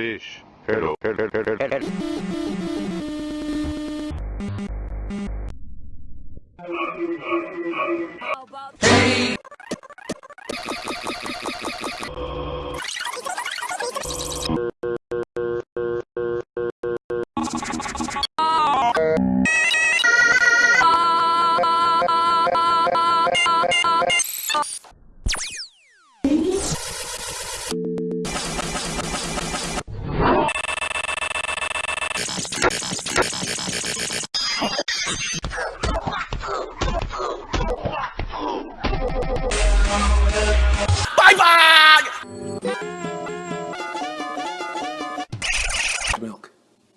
Fish. Hello. Hello. Hello. Hello. milk.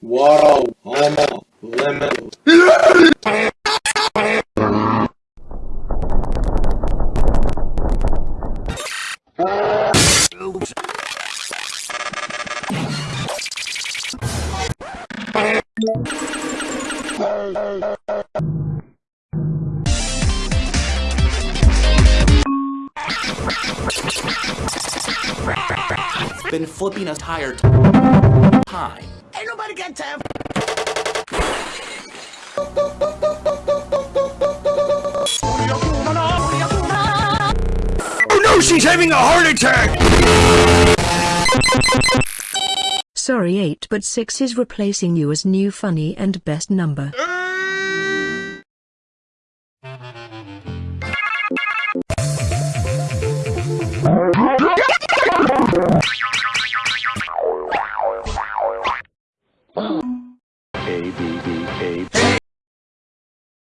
Wow, almost lemon. Been flipping a tire time. Ain't nobody got time. Oh no, she's having a heart attack! Sorry 8 but 6 is replacing you as new funny and best number. Uh, A B B A.